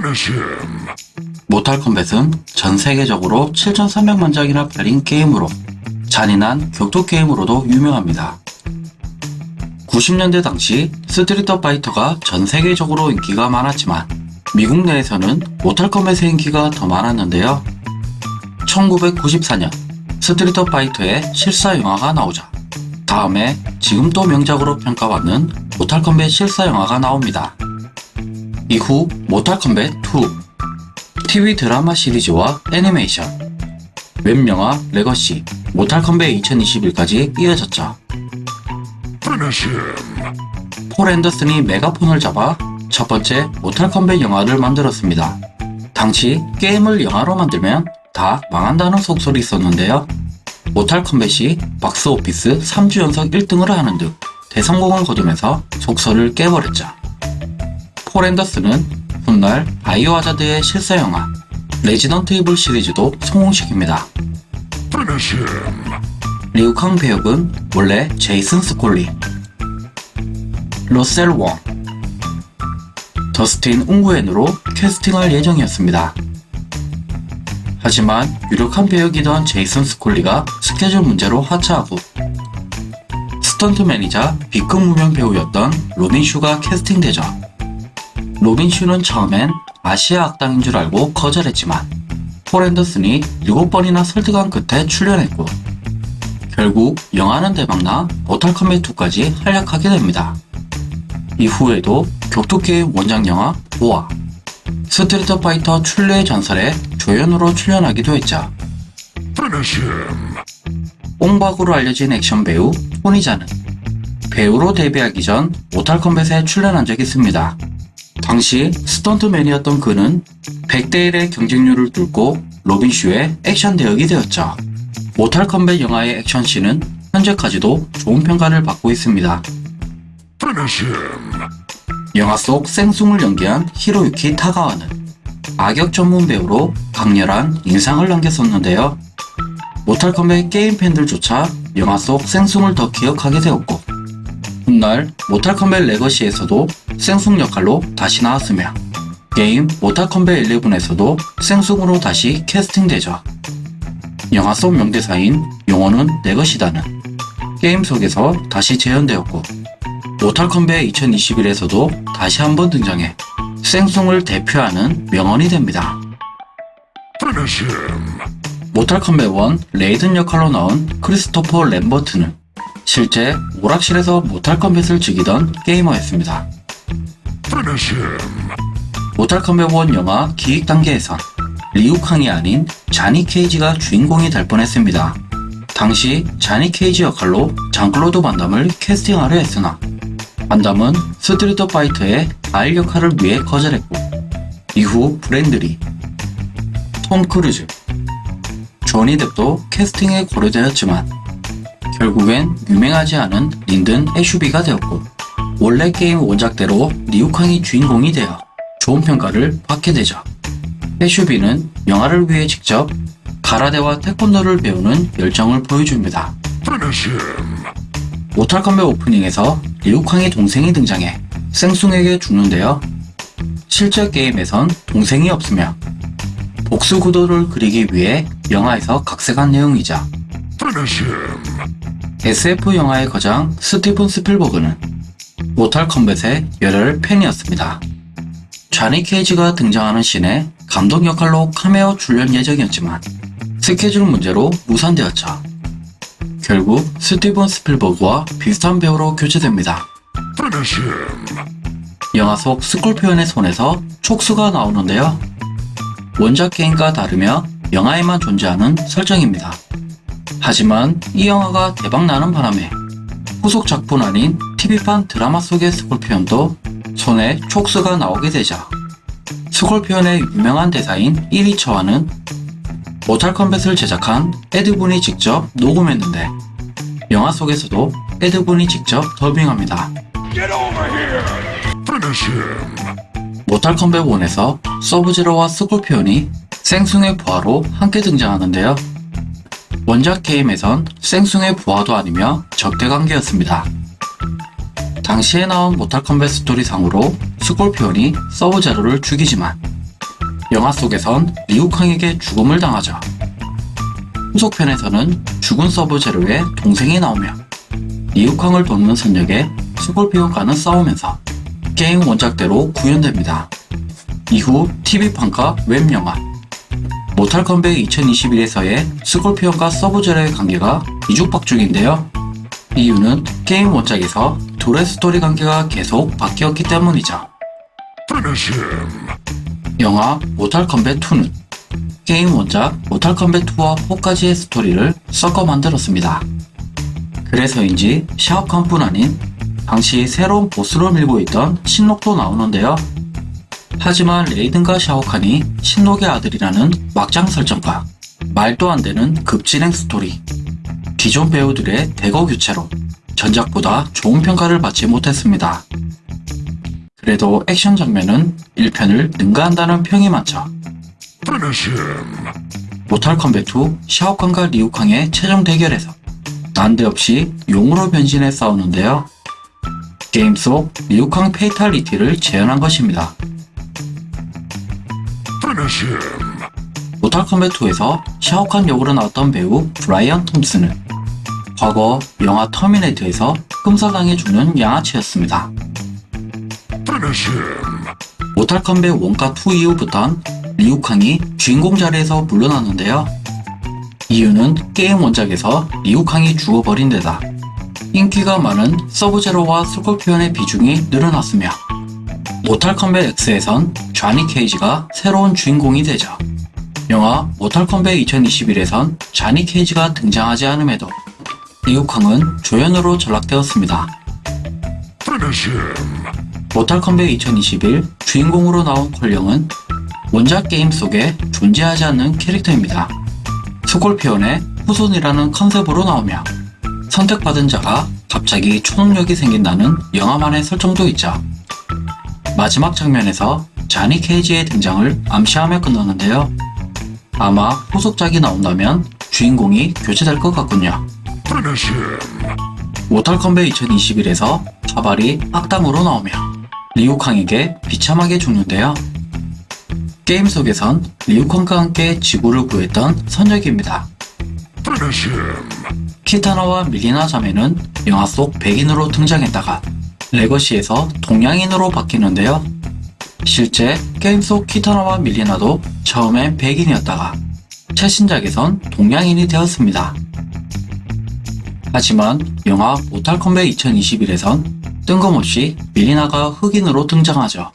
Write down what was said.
Finish him. 모탈 컴뱃은 전 세계적으로 7,300만 장이나 팔린 게임으로 잔인한 격투 게임으로도 유명합니다. 90년대 당시 스트리트 파이터가 전 세계적으로 인기가 많았지만 미국 내에서는 모탈 컴뱃의 인기가 더 많았는데요. 1994년 스트리트 파이터의 실사 영화가 나오자 다음 해 지금도 명작으로 평가받는 모탈 컴뱃 실사 영화가 나옵니다. 이후 모탈 컴뱃 2 TV 드라마 시리즈와 애니메이션, 웹영화 레거시, 모탈 컴뱃 2021까지 이어졌죠. 폴 앤더슨이 메가폰을 잡아 첫 번째 모탈 컴뱃 영화를 만들었습니다. 당시 게임을 영화로 만들면 다 망한다는 속설이 있었는데요. 모탈 컴뱃이 박스오피스 3주 연속 1등을 하는 등 대성공을 거두면서 속설을 깨버렸죠. 폴 앤더슨은 훗날 바이오하자드의 실사 영화 레지던트 이블 시리즈도 성공시킵니다. 리우캉 배역은 원래 제이슨 스콧 리, 러셀 웡, 더스틴 웅구엔으로 캐스팅할 예정이었습니다. 하지만 유력한 배역이던 제이슨 스콧 리가 스케줄 문제로 하차하고 스턴트맨이자 B급 무명 배우였던 로빈 슈가 캐스팅되죠. 로빈 슈는 처음엔 아시아 악당인 줄 알고 거절했지만 폴 앤더슨이 7번이나 설득한 끝에 출연했고 결국 영화는 대박나 모탈 컴뱃 2까지 활약하게 됩니다. 이후에도 격투게임 원작 영화 DOA, 스트리트 파이터 춘리의 전설에 조연으로 출연하기도 했죠. 옹박으로 알려진 액션 배우 토니자는 배우로 데뷔하기 전 모탈 컴뱃에 출연한 적이 있습니다. 당시 스턴트맨이었던 그는 100대 1의 경쟁률을 뚫고 로빈슈의 액션 대역이 되었죠. 모탈 컴뱃 영화의 액션씬은 현재까지도 좋은 평가를 받고 있습니다. 영화 속 생숭을 연기한 히로유키 타가와는 악역 전문 배우로 강렬한 인상을 남겼었는데요. 모탈 컴뱃 게임 팬들조차 영화 속 생숭을 더 기억하게 되었고 훗날 모탈 컴뱃 레거시에서도 생숭 역할로 다시 나왔으며 게임 모탈 컴뱃 11에서도 생숭으로 다시 캐스팅되죠. 영화 속 명대사인 영혼은 내 것이다는 게임 속에서 다시 재현되었고 모탈 컴뱃 2021에서도 다시 한번 등장해 생숭을 대표하는 명언이 됩니다. 모탈 컴뱃 1 레이든 역할로 나온 크리스토퍼 램버트는 실제 오락실에서 모탈 컴뱃을 즐기던 게이머였습니다. 모탈 컴뱃 1 영화 기획 단계에선 리우캉이 아닌 자니 케이지가 주인공이 될 뻔했습니다. 당시 자니 케이지 역할로 장클로드 반담을 캐스팅하려 했으나 반담은 스트리트 파이터의 가일 역할을 위해 거절했고 이후 브랜든 리, 톰 크루즈, 조니 뎁도 캐스팅에 고려되었지만 결국엔 유명하지 않은 린든 애슈비가 되었고 원래 게임 원작대로 리우캉이 주인공이 되어 좋은 평가를 받게 되죠. 애슈비는 영화를 위해 직접 가라데와 태권도를 배우는 열정을 보여줍니다. 모탈 컴뱃 오프닝에서 리우캉의 동생이 등장해 생숭에게 죽는데요. 실제 게임에선 동생이 없으며 복수 구도를 그리기 위해 영화에서 각색한 내용이죠. SF 영화의 거장 스티븐 스필버그는 모탈 컴뱃의 열혈 팬이었습니다. 자니 케이지가 등장하는 씬에 감독 역할로 카메오 출연 예정이었지만 스케줄 문제로 무산되었죠. 결국 스티븐 스필버그와 비슷한 배우로 교체됩니다. 영화 속 스콜피온의 손에서 촉수가 나오는데요. 원작 게임과 다르며 영화에만 존재하는 설정입니다. 하지만 이 영화가 대박나는 바람에 후속 작품 애니, TV판 드라마 속의 스콜피온도 손에 촉수가 나오게 되죠 스콜피온의 유명한 대사인 이리 쳐와는 모탈 컴뱃을 제작한 에드분이 직접 녹음했는데 영화 속에서도 에드분이 직접 더빙합니다. Get over here. Finish him. 모탈 컴뱃 1에서 서브제로와 스콜피온이 생숭의 부하로 함께 등장하는데요. 원작 게임에선 생숭의 부하도 아니며 적대 관계였습니다. 당시에 나온 모탈 컴뱃 스토리 상으로 스콜피온이 서브제로를 죽이지만 영화 속에선 리우캉에게 죽음을 당하죠. 후속편에서는 죽은 서브 제로의 동생이 나오며 리우캉을 돕는 선역에 스콜피온과는 싸우면서 게임 원작대로 구현됩니다. 이후 TV판과 웹영화 모탈 컴뱃 2021에서의 스콜피온과 서브제로의 관계가 뒤죽박죽인데요. 이유는 게임 원작에서 둘의 스토리 관계가 계속 바뀌었기 때문이죠. 영화 모탈 컴뱃 2는 게임 원작 모탈 컴뱃 2와 4까지의 스토리를 섞어 만들었습니다. 그래서인지 샤오칸뿐 아닌 당시 새로운 보스로 밀고 있던 신록도 나오는데요. 하지만 레이든과 샤오칸이 신록의 아들이라는 막장 설정과 말도 안 되는 급진행 스토리 기존 배우들의 대거 교체로 전작보다 좋은 평가를 받지 못했습니다. 그래도 액션 장면은 1편을 능가한다는 평이 많죠. 모탈 컴뱃 2 샤오칸과 리우캉의 최종 대결에서 난데없이 용으로 변신해 싸우는데요. 게임 속 리우캉 fatality를 재현한 것입니다. Him. 모탈 컴뱃 2에서 샤오칸 역으로 나왔던 배우 브라이언 톰슨은 과거 영화 터미네이터에서 끔살당해 죽는 양아치였습니다. 모탈 컴뱃 원가 2 이후부턴 리우캉이 주인공 자리에서 물러났는데요. 이유는 게임 원작에서 리우캉이 죽어버린 데다 인기가 많은 서브제로와 스콜피온의 비중이 늘어났으며 모탈 컴뱃 X에선 쟈니 케이지가 새로운 주인공이 되죠. 영화 모탈 컴뱃 2021에선 쟈니 케이지가 등장하지 않음에도 리우캉은 조연으로 전락되었습니다. 모탈 컴뱃 2021 주인공으로 나온 콜령은 원작 게임 속에 존재하지 않는 캐릭터입니다. 스콜피온의 후손이라는 컨셉으로 나오며 선택받은 자가 갑자기 초능력이 생긴다는 영화만의 설정도 있죠. 마지막 장면에서 자니 케이지의 등장을 암시하며 끝나는데요. 아마 후속작이 나온다면 주인공이 교체될 것 같군요. 모탈 컴뱃 2021에서 카발이 악당으로 나오며 리우캉에게 비참하게 죽는데요. 게임 속에선 리우캉과 함께 지구를 구했던 선역입니다. 키타나와 밀리나 자매는 영화 속 백인으로 등장했다가 레거시에서 동양인으로 바뀌는데요. 실제 게임 속 키타나와 밀리나도 처음엔 백인이었다가 최신작에선 동양인이 되었습니다. 하지만 영화 모탈 컴뱃 2021에선 뜬금없이 밀리나가 흑인으로 등장하죠.